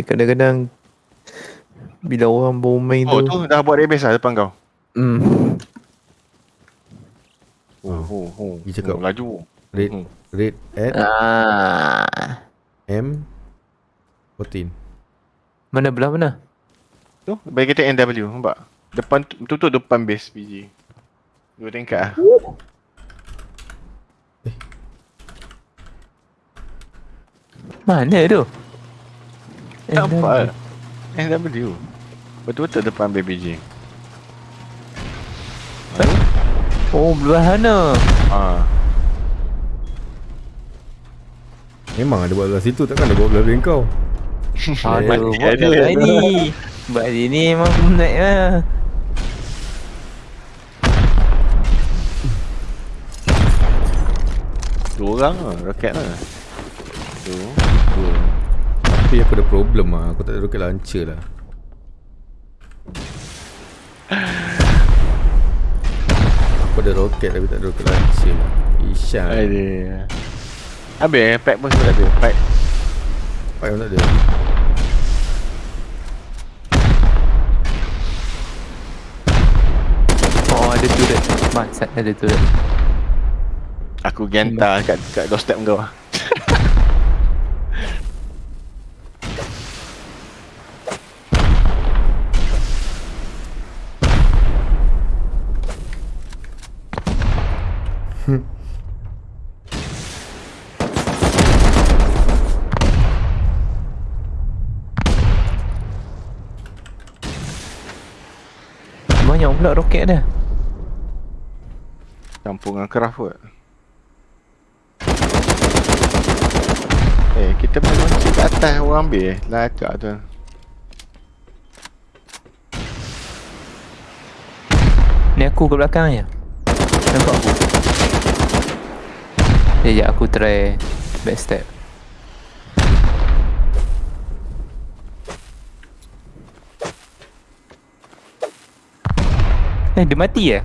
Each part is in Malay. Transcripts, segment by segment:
Dia kadang-kadang bila orang baru main Oh tu. tu dah buat database lah depan kau. Hmm. Oh, oh, oh. Dia cakap. Oh, laju. Rate Hmm. rate at Ah. M 14. Mana belah mana? Tu bagi kita NW nampak. Depan tu tu, tu depan base PG. Dua tingkat lah. Mana tu? Nampak. NW. Betul-betul depan BBJ. Oh, belah mana? Ah. Memang ada buat belah situ takkan ada buat belah brain kau. Aduh, Mati buat belah ni. Buat ni memang penat lah. Dua orang lah, roket lah. Tu, dua. Tapi aku ada problem ah. Aku tak ada rocket launcher lah. Aku ada roket tapi tak ada rocket launcher. Ishan. Ada. Habis, pack pun tak ada. Pack. Apa yang tak ada? Oh, ada turret. Bangsat ada turret. Aku gentar kat, kat doorstep kau lah. Banyak pula roket dia. Campur dengan craft kot. Eh, kita main launcher kat atas orang ambil eh. Lacak tu. Ni aku kat belakang je. Nampak aku. Sekejap aku try backstep. Eh, dia mati ya?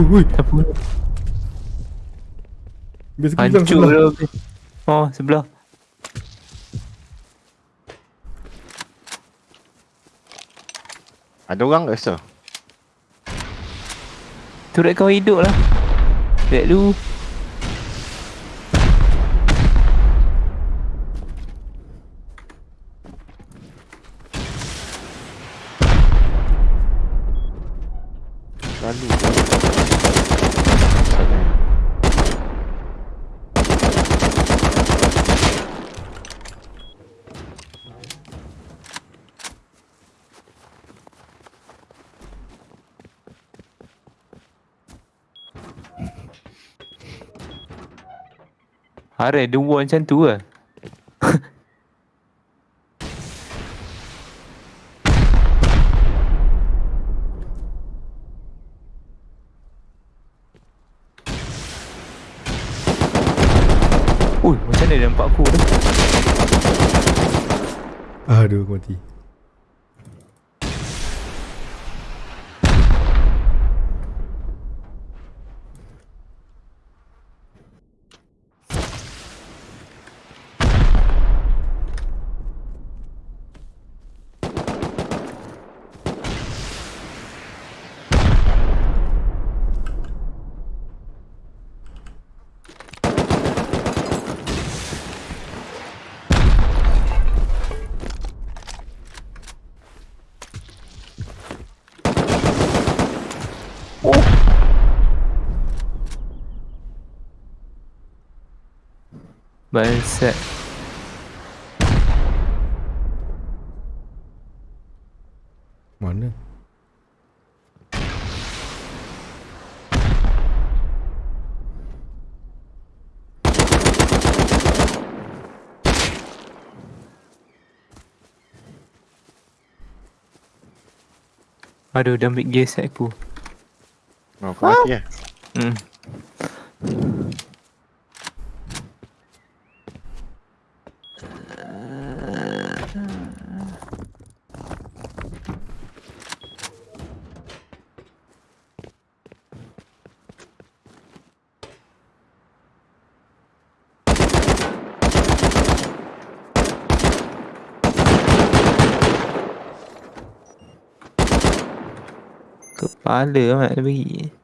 Ui, ui. Apa? Biasa aku bilang Hancur sebelah. Oh, sebelah. Ada orang ke rasa? Turret kau hidup lah. Lihat dulu. Hare, dia buat macam tu lah. Ui, macam mana dia nampak aku tu? Aduh, aku mati. Bangsat. Mana? Aduh, dia ambil gear set aku. Oh, kau mati eh? Hmm. Kepala amat dia bagi.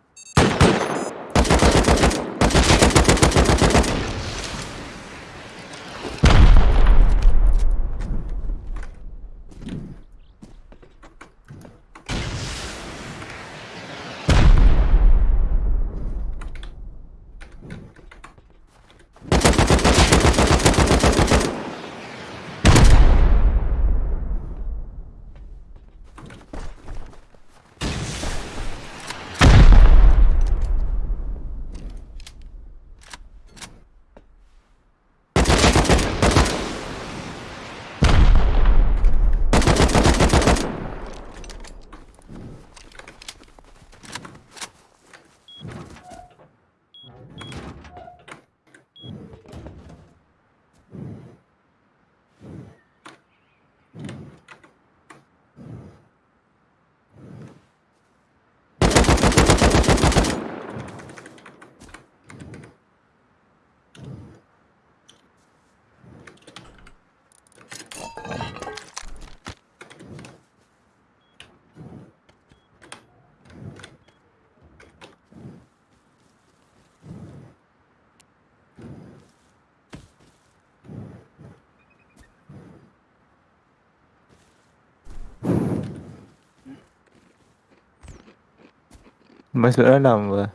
Masuk dalam apa?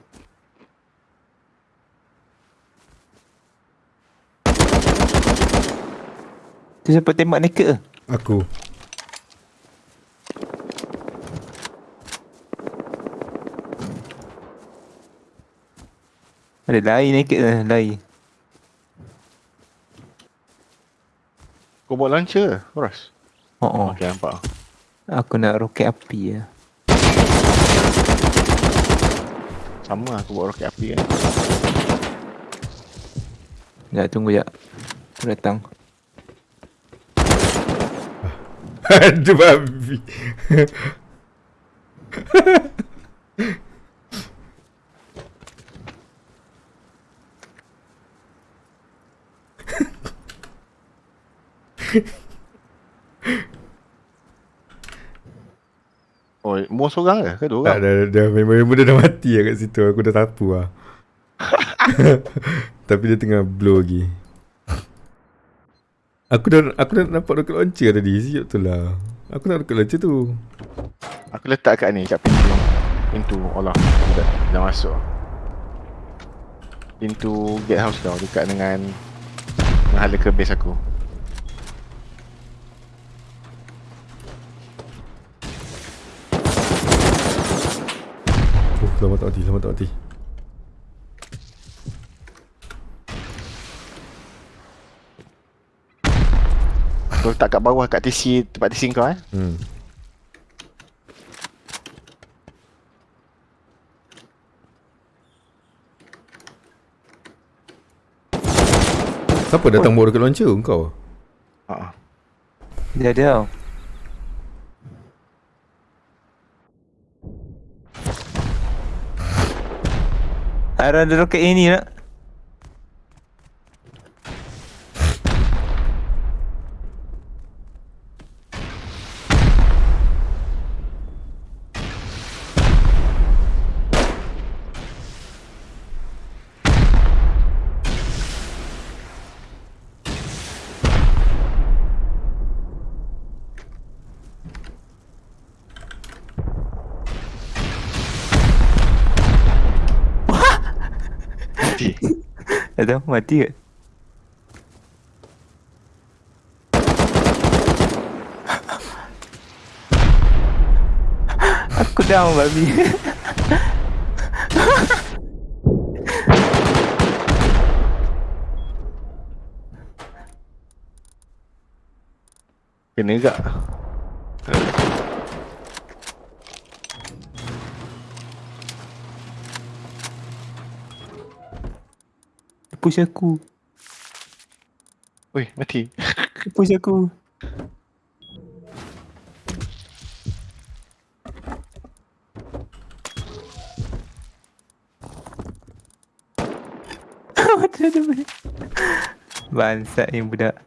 Tu siapa tembak naked ke? Aku. Ada lain naked ke? Lain. Kau bawa launcher ke, Horas? Oh, oh. Okay, nampak. Aku nak roket api lah. Sama aku bawa roket api kan. Sekejap tunggu jap. Aku datang. Aduh babi. Oh, mau seorang ke? Ke dua Tak orang? dah, dah memang dia dah mati lah kat situ. Aku dah tapu lah. Tapi dia tengah blow lagi. Aku dah aku dah nampak rocket launcher tadi. Siap tu lah. Aku nak rocket launcher tu. Aku letak kat ni, kat pintu. Pintu, Allah. Dah, dah masuk. Pintu gatehouse kau dekat dengan menghala ke base aku. Selamat tak mati, selamat tak mati. Kau letak kat bawah kat TC, tempat TC kau eh. Hmm. Siapa datang bawa rocket launcher kau? Ha. Dia ada tau. Ada ada roket ini nak. Mati. Tak tahu mati ke? Aku down babi. Kena gak. Push aku. Oi, mati. Push aku. Bansat ni budak.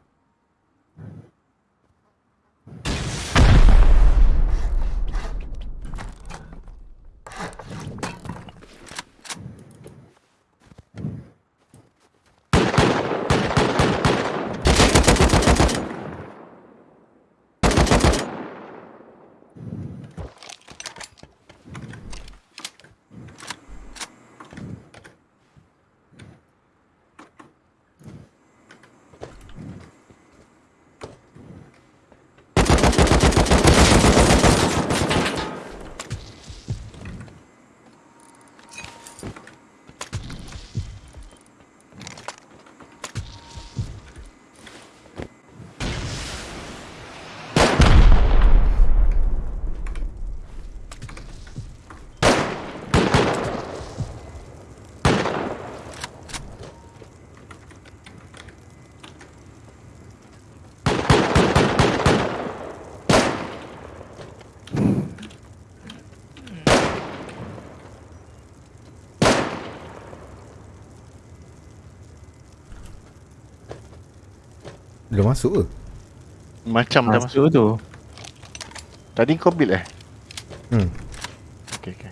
Belum masuk ke? Macam dah masuk. Masuk tu. Tadi kau build eh? Hmm. Okay, okay.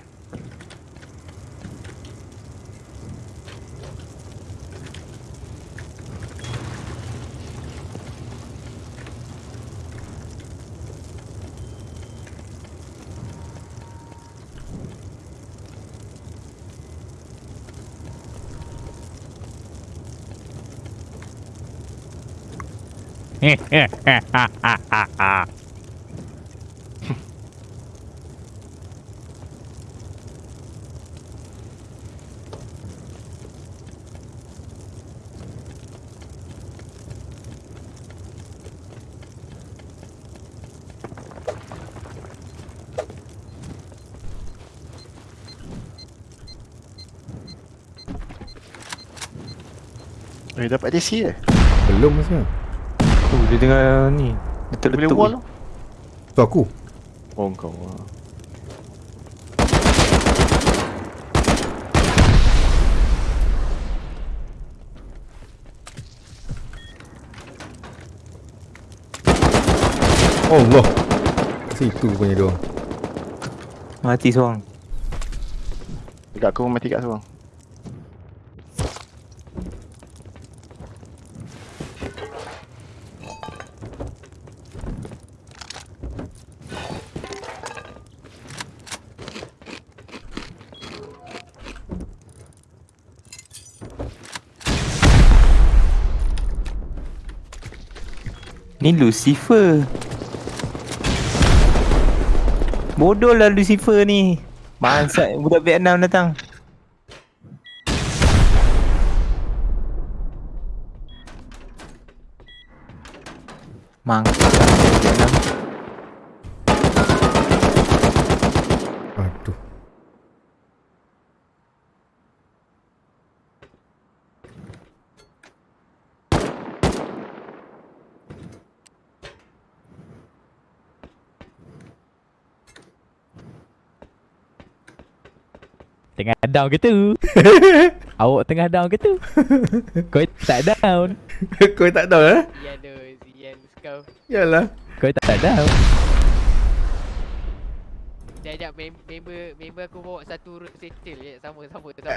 Eh, dapat DC eh? Belum masih. Dia dengar ni. Dia boleh wall tu? Aku. Oh, kau. ah. Allah. Situ punya dia. Mati seorang. Dekat aku mati kat seorang. Ni Lucifer. Bodoh lah Lucifer ni. Bangsat budak Vietnam datang. Mangsa Vietnam. Aduh. Tengah down ke tu? Awak tengah down ke tu? Kau tak down. Kau tak tahu eh? Zian tu, Zian kau. Yalah. Kau tak down. Sekejap, sekejap, mem- member, member aku bawa satu root settle je. Sama, sama, sama.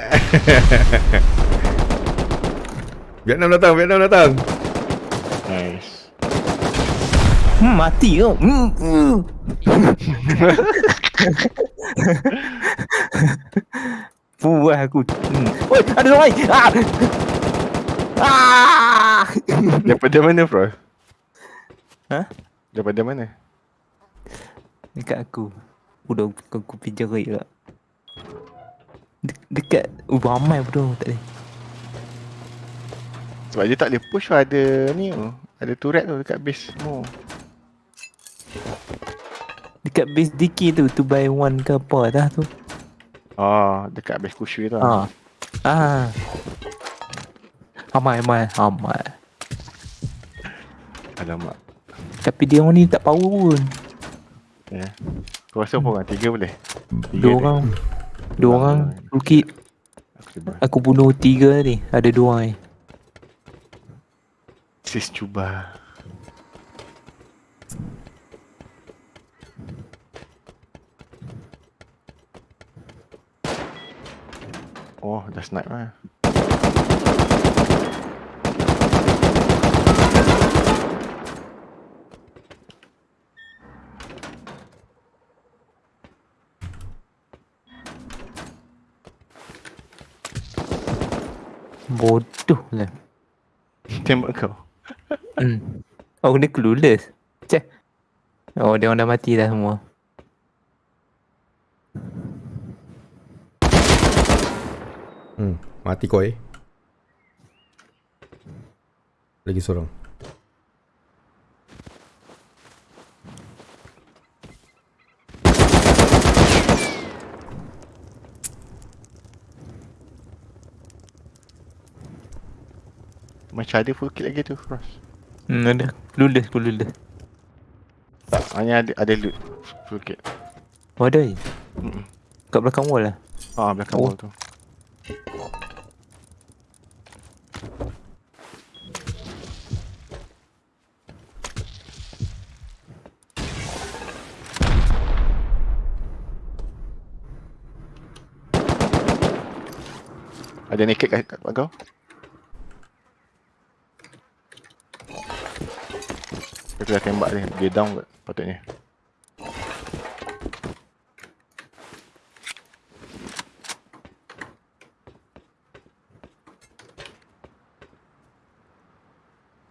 Vietnam datang, Vietnam datang. Nice. Hmm, mati kau. Hmm. hmm. Puas aku. Hmm. Oi, ada orang lain. Ah. Ah. Daripada mana, bro? Ha? Daripada mana? Dekat aku. Udah aku pergi jerit lah. De- dekat Oh ramai bodoh tak boleh Sebab dia tak boleh push ada ni tu. Ada turret tu dekat base semua. Dekat base DK tu 2 by 1 ke apa dah tu Ah, dekat base kushui tu. Ha Ah Amai, amai, amai. Alamak. Tapi dia orang ni tak power pun. Ya. Kau rasa apa orang? Tiga boleh? Tiga Dua orang. Dua orang. Toolkit. Aku bunuh tiga ni. Ada dua ni. Sis cuba. Oh, dah snipe lah. Bodoh lah. Tembak kau. Hmm. Oh, dia clueless. Cek. Oh, dia orang dah mati dah semua. Hmm, mati koi. Lagi seorang. Macam ada full kill lagi tu, Frost. Hmm, ada. Clueless, clueless. Tak, hanya ada, ada loot full kill. Oh, ada je. Mm-mm. Kat belakang wall lah. Ah, belakang Oh. wall tu. Ada naked kat, kat kau? Aku dah tembak dia, dia down kot patutnya.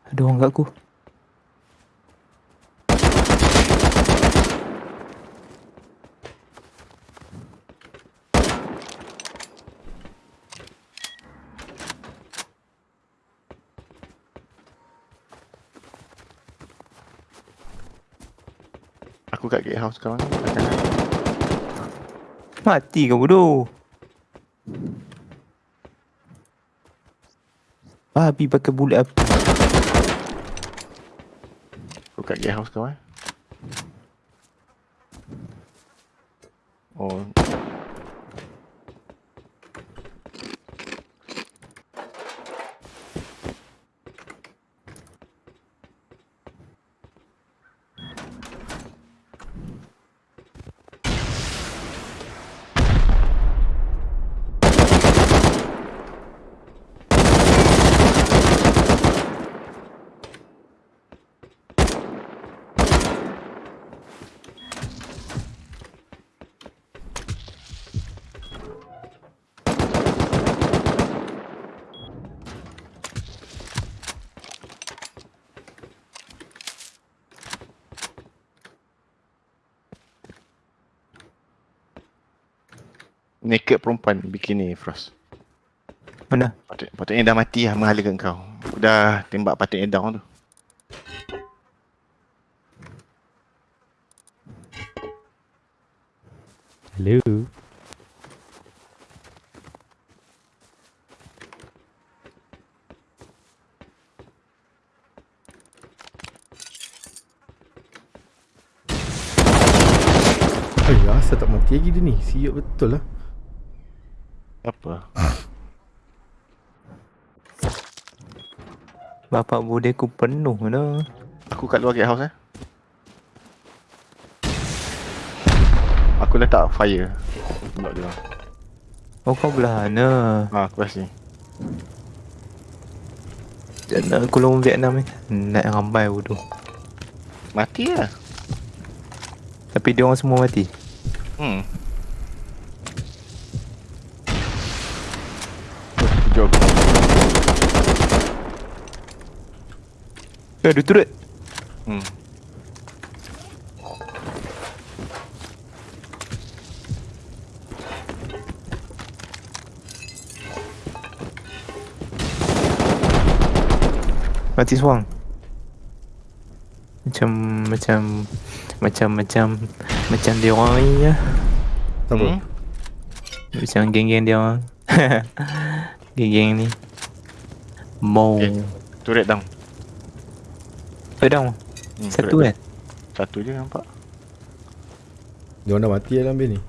Ada orang kat aku. Gatehouse sekarang ni. kat kanan. Mati kau bodoh. Babi pakai bulat. Aku kat gatehouse kau eh. Oh. Naked perempuan bikini Frost. Mana? Patut, patutnya dah mati lah menghalakan kau. Dah tembak patutnya down tu. Hello. Eh, asal tak mati lagi dia ni? Siap betul lah. Apa? Bapak bude aku penuh mana? Aku kat luar gatehouse eh. Aku letak fire. Tembak dia. Oh kau belah mana? Ha, aku kat sini. Nak kulung Vietnam ni. Nak ramai bodoh. Mati lah. Tapi dia orang semua mati. Hmm. Jom. Eh, ada turret. Hmm. Mati seorang. Macam macam macam macam macam dia orang ni lah. Apa. Hmm? Macam geng-geng dia orang. geng-geng ni. Mau. Okay. Turret down. Pedang. Hmm, Satu turret kan? down. Satu je nampak. Dia orang dah mati dalam base ni